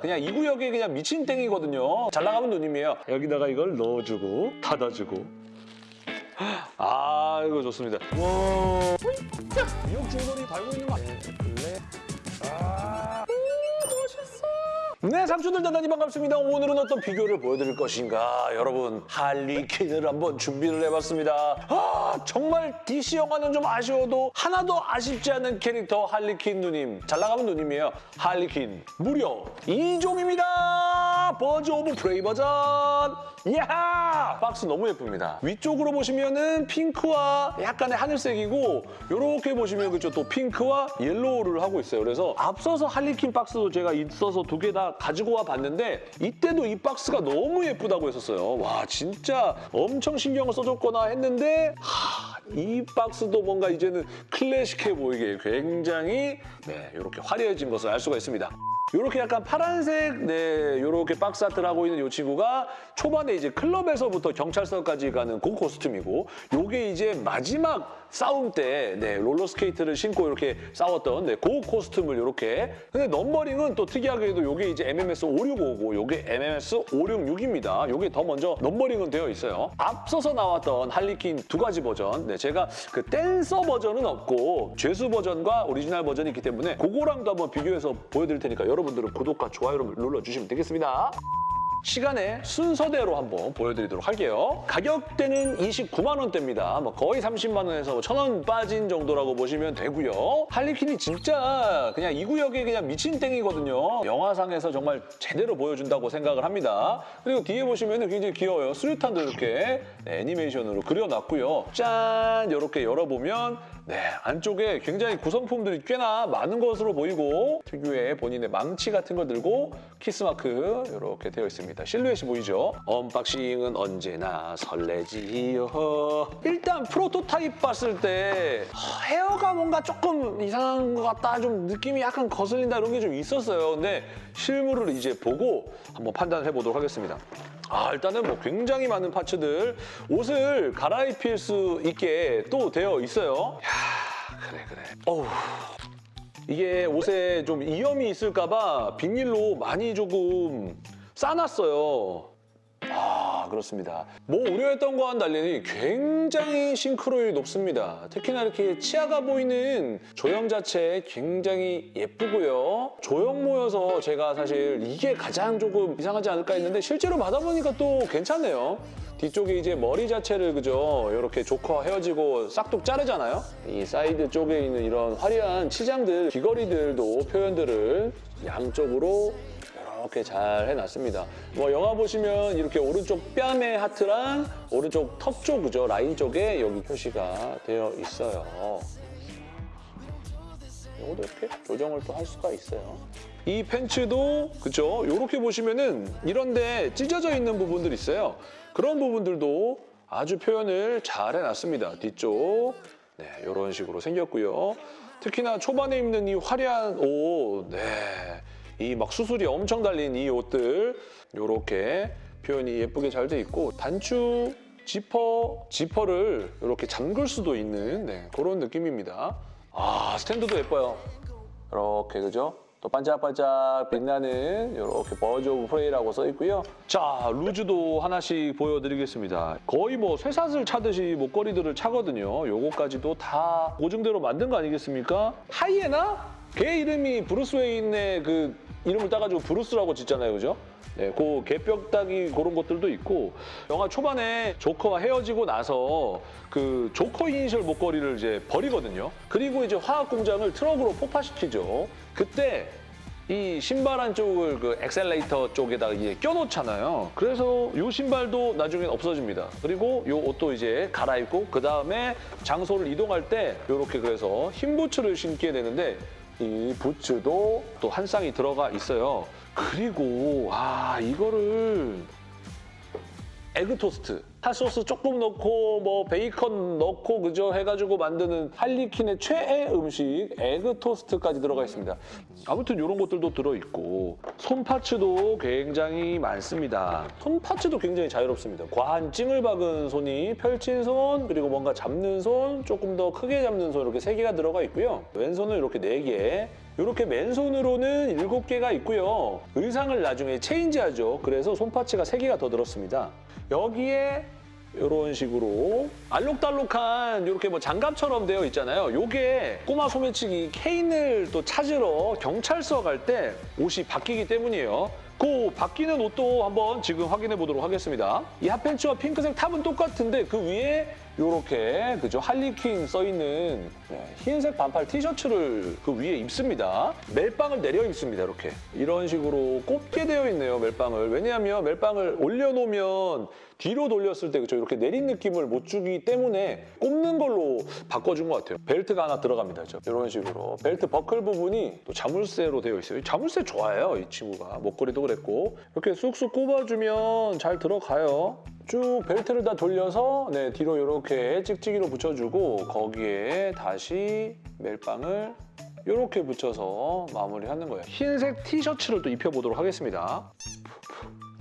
그냥 이 구역에 그냥 미친 땡이거든요. 잘 나가면 누님이에요. 여기다가 이걸 넣어주고 닫아주고 아 이거 좋습니다. 와 미역 줄거리 달고 있는 거 아니에요? 네, 삼촌들 대단히 반갑습니다. 오늘은 어떤 비교를 보여드릴 것인가? 여러분, 할리퀸을 한번 준비를 해봤습니다. 아, 정말 DC 영화는 좀 아쉬워도 하나도 아쉽지 않은 캐릭터 할리퀸 누님. 잘 나가면 누님이에요. 할리퀸. 무려 2종입니다. Birds of Prey 버전. 이야! 박스 너무 예쁩니다. 위쪽으로 보시면은 핑크와 약간의 하늘색이고 이렇게 보시면 그죠 또 핑크와 yellow를 하고 있어요. 그래서 앞서서 할리퀸 박스도 제가 있어서 두 개 다 가지고 와 봤는데 이때도 이 박스가 너무 예쁘다고 했었어요. 와 진짜 엄청 신경을 써줬거나 했는데 하, 이 박스도 뭔가 이제는 클래식해 보이게 굉장히 네 이렇게 화려해진 것을 알 수가 있습니다. 이렇게 약간 파란색 네 이렇게 box art를 하고 있는 이 친구가 초반에 이제 클럽에서부터 경찰서까지 가는 그 costume이고 요게 이제 마지막 싸움 때 네, 롤러스케이트를 신고 이렇게 싸웠던 네, 그 costume을 이렇게 근데 numbering은 또 특이하게도 요게 이제 MMS 565고 요게 MMS 566입니다. 요게 더 먼저 numbering은 되어 있어요. 앞서서 나왔던 할리퀸 두 가지 버전 네, 제가 그 댄서 버전은 없고 죄수 버전과 오리지널 버전이 있기 때문에 그거랑도 한번 비교해서 보여드릴 테니까 여러분들은 구독과 좋아요를 눌러주시면 되겠습니다. 시간에 순서대로 한번 보여드리도록 할게요. 가격대는 29만 원대입니다. 뭐 거의 30만 원에서 천원 빠진 정도라고 보시면 되고요. 할리퀸이 진짜 그냥 이 구역에 그냥 미친 땡이거든요. 영화상에서 정말 제대로 보여준다고 생각을 합니다. 그리고 뒤에 보시면 굉장히 귀여워요. 수류탄도 이렇게 네, 애니메이션으로 그려놨고요. 짠! 이렇게 열어보면 네, 안쪽에 굉장히 구성품들이 꽤나 많은 것으로 보이고 특유의 본인의 망치 같은 걸 들고 키스마크 이렇게 되어 있습니다. 실루엣이 보이죠? unboxing은 언제나 설레지요. 일단 프로토타입 봤을 때 어, 헤어가 뭔가 조금 이상한 것 같다, 좀 느낌이 약간 거슬린다 이런 게 좀 있었어요. 근데 실물을 이제 보고 한번 판단을 해보도록 하겠습니다. 아 일단은 뭐 굉장히 많은 parts들 옷을 갈아입힐 수 있게 또 되어 있어요. 야 그래 그래. 어우 이게 옷에 좀 이염이 있을까 봐 비닐로 많이 조금 싸놨어요. 아 그렇습니다. 뭐 우려했던 거와는 달리 굉장히 싱크로율이 높습니다. 특히나 이렇게 치아가 보이는 조형 자체 굉장히 예쁘고요. 조형 모여서 제가 사실 이게 가장 조금 이상하지 않을까 했는데 실제로 받아보니까 또 괜찮네요. 뒤쪽에 이제 머리 자체를 그죠 이렇게 조커 헤어지고 싹둑 자르잖아요. 이 사이드 쪽에 있는 이런 화려한 치장들, 귀걸이들도 표현들을 양쪽으로 이렇게 잘 해놨습니다. 뭐 영화 보시면 이렇게 오른쪽 뺨의 하트랑 오른쪽 턱 쪽, 그죠? 라인 쪽에 여기 표시가 되어 있어요. 이것도 이렇게 조정을 또 할 수가 있어요. 이 팬츠도 그죠? 이렇게 보시면은 이런데 찢어져 있는 부분들이 있어요. 그런 부분들도 아주 표현을 잘 해놨습니다. 뒤쪽 네 이런 식으로 생겼고요. 특히나 초반에 입는 이 화려한 옷, 네. 이 막 수술이 엄청 달린 이 옷들 이렇게 표현이 예쁘게 잘 돼 있고 단추 지퍼, 지퍼를 이렇게 잠글 수도 있는 네, 그런 느낌입니다. 아 스탠드도 예뻐요. 이렇게 그죠? 또 반짝반짝 빛나는 이렇게 Birds of Prey라고 써 있고요. 자, loose도 하나씩 보여드리겠습니다. 거의 뭐 쇠사슬 차듯이 목걸이들을 차거든요. 요거까지도 다 고증대로 만든 거 아니겠습니까? 하이에나? 걔 이름이 브루스 웨인의 그 이름을 따가지고 브루스라고 짓잖아요, 그죠? 네, 그 개뼈따기 그런 것들도 있고 영화 초반에 조커와 헤어지고 나서 그 조커 이니셜 목걸이를 이제 버리거든요. 그리고 이제 화학 공장을 트럭으로 폭파시키죠. 그때 이 신발 한쪽을 그 엑셀레이터 쪽에다가 이제 껴놓잖아요. 그래서 이 신발도 나중엔 없어집니다. 그리고 이 옷도 이제 갈아입고 그 다음에 장소를 이동할 때 이렇게 그래서 흰 부츠를 신게 되는데 이 부츠도 또 한 쌍이 들어가 있어요. 그리고 아 이거를 egg 토스트 핫소스 조금 넣고 뭐 베이컨 넣고 그죠 해가지고 만드는 할리퀸의 최애 음식 egg 토스트까지 들어가 있습니다. 아무튼 이런 것들도 들어있고 손 parts도 굉장히 많습니다. 손 parts도 굉장히 자유롭습니다. 과한 찡을 박은 손이 펼친 손 그리고 뭔가 잡는 손 조금 더 크게 잡는 손 이렇게 세 개가 들어가 있고요. 왼손은 이렇게 네 개, 이렇게 맨손으로는 7개가 있고요. 의상을 나중에 체인지하죠. 그래서 손파츠가 3개가 더 들었습니다. 여기에 이런 식으로 알록달록한 이렇게 뭐 장갑처럼 되어 있잖아요. 요게 꼬마 소매치기 케인을 또 찾으러 경찰서 갈 때 옷이 바뀌기 때문이에요. 그 바뀌는 옷도 한번 지금 확인해 보도록 하겠습니다. 이 핫팬츠와 핑크색 탑은 똑같은데 그 위에 이렇게 그죠 할리퀸 써 있는 네, 흰색 반팔 티셔츠를 그 위에 입습니다. 멜빵을 내려 입습니다. 이렇게 이런 식으로 꼽게 되어 있네요. 멜빵을 왜냐하면 멜빵을 올려놓으면 뒤로 돌렸을 때 그죠 이렇게 내린 느낌을 못 주기 때문에 꼽는 걸로 바꿔준 것 같아요. 벨트가 하나 들어갑니다. 그죠? 이런 식으로 벨트 버클 부분이 또 자물쇠로 되어 있어요. 자물쇠 좋아해요 이 친구가 목걸이도 그랬고 이렇게 쑥쑥 꼽아주면 잘 들어가요. 쭉 벨트를 다 돌려서 네, 뒤로 이렇게 찍찍이로 붙여주고 거기에 다시 멜빵을 이렇게 붙여서 마무리하는 거예요. 흰색 티셔츠를 또 입혀보도록 하겠습니다.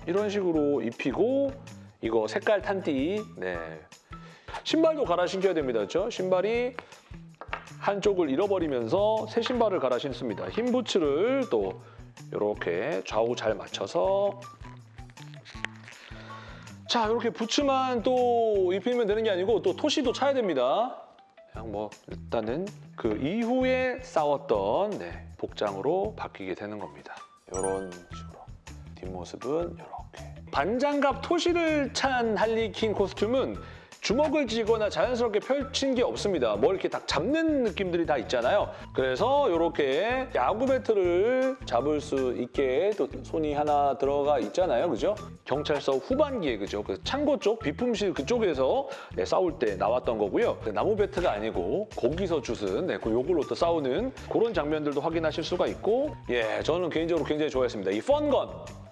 이런 식으로 입히고 이거 색깔 탄띠 네. 신발도 갈아 신겨야 됩니다. 그렇죠? 신발이 한쪽을 잃어버리면서 새 신발을 갈아 신습니다. 흰 부츠를 또 이렇게 좌우 잘 맞춰서 자 이렇게 부츠만 또 입히면 되는 게 아니고 또 토시도 차야 됩니다. 그냥 뭐 일단은 그 이후에 싸웠던 네, 복장으로 바뀌게 되는 겁니다. 이런 식으로 뒷모습은 이렇게 반장갑 토시를 찬 할리퀸 코스튬은 주먹을 쥐거나 자연스럽게 펼친 게 없습니다. 뭐 이렇게 딱 잡는 느낌들이 다 있잖아요. 그래서 이렇게 야구 배트를 잡을 수 있게 또 손이 하나 들어가 있잖아요. 그죠? 경찰서 후반기에 그죠? 그 창고 쪽, 비품실 그쪽에서 네, 싸울 때 나왔던 거고요. 그 나무 배트가 아니고 거기서 주슨 네, 그 요걸로 또 싸우는 그런 장면들도 확인하실 수가 있고 예, 저는 개인적으로 굉장히 좋아했습니다. 이 펀건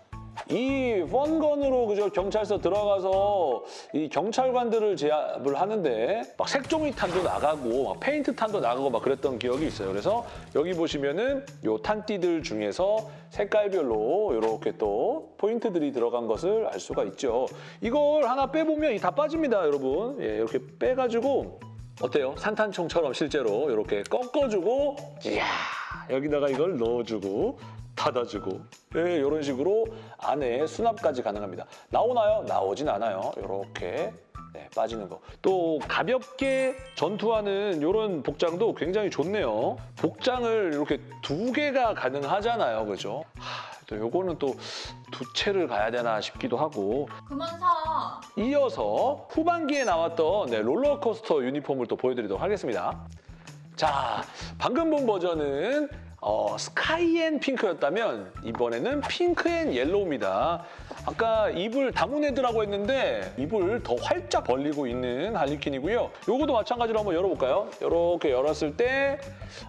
이 펀건으로 그저 경찰서 들어가서 이 경찰관들을 제압을 하는데 막 색종이 탄도 나가고 막 페인트 탄도 나가고 막 그랬던 기억이 있어요. 그래서 여기 보시면은 요 탄띠들 중에서 색깔별로 이렇게 또 포인트들이 들어간 것을 알 수가 있죠. 이걸 하나 빼보면 이 다 빠집니다, 여러분. 예, 이렇게 빼가지고 어때요? 산탄총처럼 실제로 이렇게 꺾어주고 이야 여기다가 이걸 넣어주고 닫아주고 네, 이런 식으로 안에 수납까지 가능합니다. 나오나요? 나오진 않아요. 이렇게 네, 빠지는 거. 또 가볍게 전투하는 이런 복장도 굉장히 좋네요. 복장을 이렇게 두 개가 가능하잖아요. 그죠? 하, 또 요거는 또 두 채를 가야 되나 싶기도 하고 그만 사. 이어서 후반기에 나왔던 네, 롤러코스터 유니폼을 또 보여드리도록 하겠습니다. 자, 방금 본 버전은 어, Sky and Pink였다면 이번에는 Pink and Yellow입니다. 아까 입을 다문 헤드라고 했는데 입을 더 활짝 벌리고 있는 할리퀸이고요. 요것도 마찬가지로 한번 열어볼까요? 이렇게 열었을 때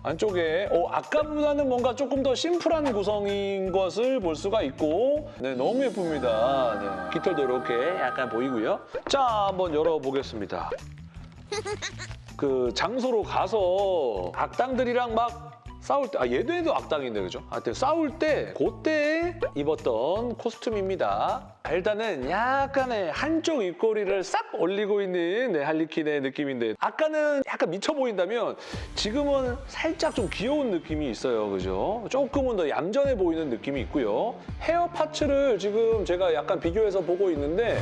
안쪽에 어, 아까보다는 뭔가 조금 더 심플한 구성인 것을 볼 수가 있고 네, 너무 예쁩니다. 네, 깃털도 이렇게 약간 보이고요. 자, 한번 열어보겠습니다. 그 장소로 가서 악당들이랑 막 싸울 때, 아 얘도 얘도 악당인데 그죠? 하여튼 싸울 때 그때 입었던 코스튬입니다. 일단은 약간의 한쪽 입꼬리를 싹 올리고 있는 네, 할리퀸의 느낌인데 아까는 약간 미쳐 보인다면 지금은 살짝 좀 귀여운 느낌이 있어요. 그죠? 조금은 더 얌전해 보이는 느낌이 있고요. 헤어 파츠를 지금 제가 약간 비교해서 보고 있는데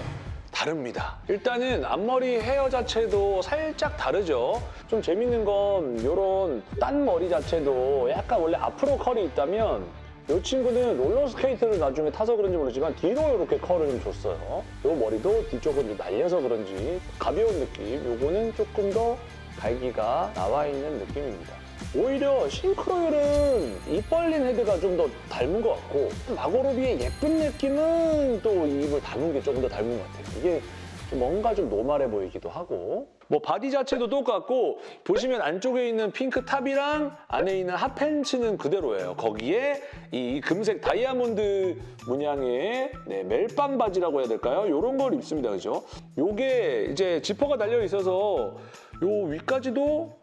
다릅니다. 일단은 앞머리 헤어 자체도 살짝 다르죠. 좀 재밌는 건 이런 딴 머리 자체도 약간 원래 앞으로 컬이 있다면 이 친구는 롤러스케이트를 나중에 타서 그런지 모르지만 뒤로 이렇게 컬을 좀 줬어요. 이 머리도 뒤쪽은 좀 날려서 그런지 가벼운 느낌. 요거는 조금 더 갈기가 나와 있는 느낌입니다. 오히려 싱크로율은 입 벌린 헤드가 좀 더 닮은 것 같고 마고로비의 예쁜 느낌은 또 입을 다문 게 조금 더 닮은 것 같아요. 이게 좀 뭔가 좀 normal해 보이기도 하고 뭐 body 자체도 똑같고 보시면 안쪽에 있는 핑크 top이랑 안에 있는 핫팬츠는 그대로예요. 거기에 이 금색 다이아몬드 문양의 네, 멜빵 바지라고 해야 될까요? 이런 걸 입습니다. 그죠? 요게 이제 지퍼가 달려 있어서 요 위까지도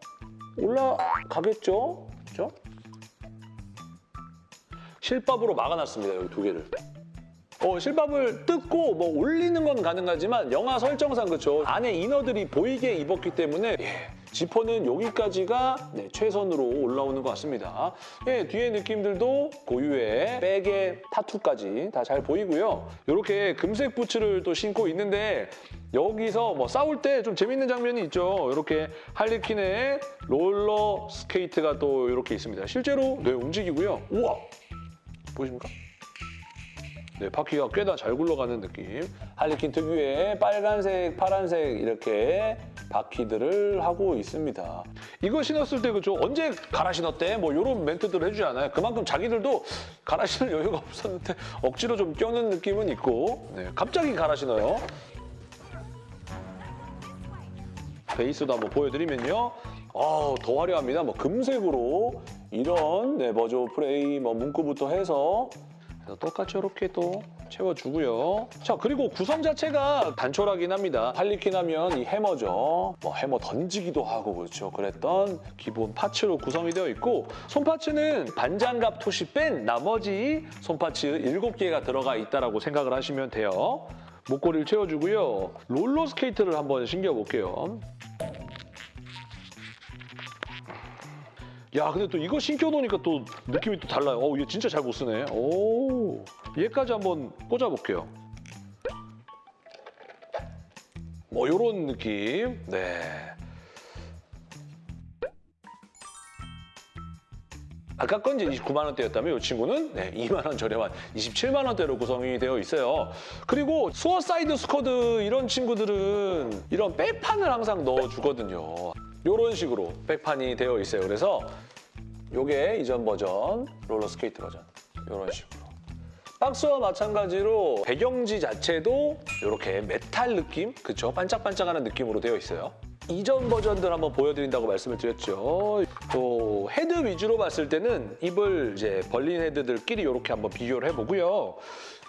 올라가겠죠? 그죠? 실밥으로 막아놨습니다. 여기 두 개를. 어, 실밥을 뜯고 뭐 올리는 건 가능하지만 영화 설정상 그렇죠. 안에 이너들이 보이게 입었기 때문에 예, 지퍼는 여기까지가 네, 최선으로 올라오는 것 같습니다. 예, 뒤에 느낌들도 고유의 백의 타투까지 다 잘 보이고요. 이렇게 금색 부츠를 또 신고 있는데 여기서 뭐 싸울 때 좀 재밌는 장면이 있죠. 이렇게 할리퀸의 롤러 스케이트가 또 이렇게 있습니다. 실제로 네, 움직이고요. 우와! 보이십니까? 네, 바퀴가 꽤나 잘 굴러가는 느낌. 할리퀸 특유의 빨간색, 파란색 이렇게 바퀴들을 하고 있습니다. 이거 신었을 때 그죠? 언제 갈아 신었대? 뭐 이런 멘트들을 해주지 않아요? 그만큼 자기들도 갈아 신을 여유가 없었는데 억지로 좀 껴는 느낌은 있고 네, 갑자기 갈아 신어요. 베이스도 한번 보여드리면요. 아, 더 화려합니다. 뭐 금색으로 이런 네, 버저 프레이 뭐 문구부터 해서 똑같이 이렇게 또 채워주고요. 자, 그리고 구성 자체가 단촐하긴 합니다. 할리퀸 하면 이 해머죠. 뭐 해머 던지기도 하고 그렇죠. 그랬던 기본 파츠로 구성이 되어 있고 손파츠는 반장갑 토시 뺀 나머지 손파츠 7개가 들어가 있다고 생각을 하시면 돼요. 목걸이를 채워주고요. 롤러 스케이트를 한번 신겨볼게요. 야, 근데 또 이거 신겨놓으니까 또 느낌이 또 달라요. 어, 얘 진짜 잘 못 서네. 오, 얘까지 한번 꽂아볼게요. 뭐 요런 느낌. 네. 아까 건 이제 29만 원대였다면 이 친구는 네, 2만 원 저렴한 27만 원대로 구성이 되어 있어요. 그리고 수어사이드 스쿼드 이런 친구들은 이런 백판을 항상 넣어주거든요. 이런 식으로 백판이 되어 있어요. 그래서 요게 이전 버전, 롤러스케이트 버전 이런 식으로. 박스와 마찬가지로 배경지 자체도 이렇게 메탈 느낌, 그쵸? 반짝반짝하는 느낌으로 되어 있어요. 이전 버전들 한번 보여드린다고 말씀을 드렸죠. 또 헤드 위주로 봤을 때는 입을 이제 벌린 헤드들끼리 이렇게 한번 비교를 해보고요.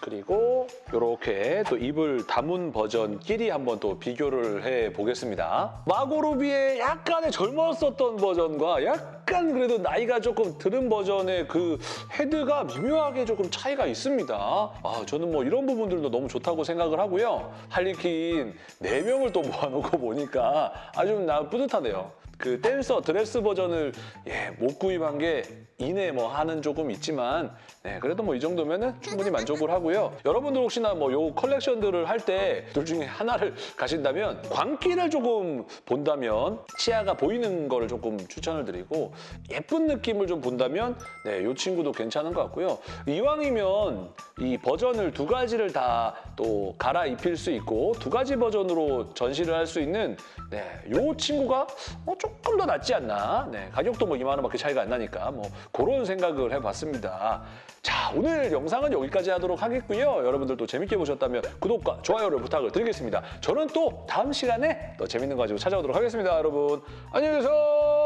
그리고 이렇게 또 입을 담은 버전끼리 한번 또 비교를 해보겠습니다. 마고로비의 약간의 젊었었던 버전과 약간 그래도 나이가 조금 들은 버전의 그 헤드가 미묘하게 조금 차이가 있습니다. 아, 저는 뭐 이런 부분들도 너무 좋다고 생각을 하고요. 할리퀸 4명을 또 모아놓고 보니까 아주 나 뿌듯하네요. 그 댄서 드레스 버전을 예, 못 구입한 게 이내 뭐 하는 조금 있지만 네, 그래도 뭐 이 정도면은 충분히 만족을 하고요. 여러분들 혹시나 뭐 요 컬렉션들을 할 때 둘 중에 하나를 가신다면 광기를 조금 본다면 치아가 보이는 거를 조금 추천을 드리고 예쁜 느낌을 좀 본다면 네, 요 친구도 괜찮은 것 같고요. 이왕이면 이 버전을 두 가지를 다 또 갈아입힐 수 있고 두 가지 버전으로 전시를 할 수 있는 네, 요 친구가 뭐 조금 더 낫지 않나. 네, 가격도 뭐 2만 원밖에 차이가 안 나니까 뭐 그런 생각을 해봤습니다. 자, 오늘 영상은 여기까지 하도록 하겠고요. 여러분들도 재밌게 보셨다면 구독과 좋아요를 부탁을 드리겠습니다. 저는 또 다음 시간에 더 재밌는 거 가지고 찾아오도록 하겠습니다, 여러분. 안녕히 계세요.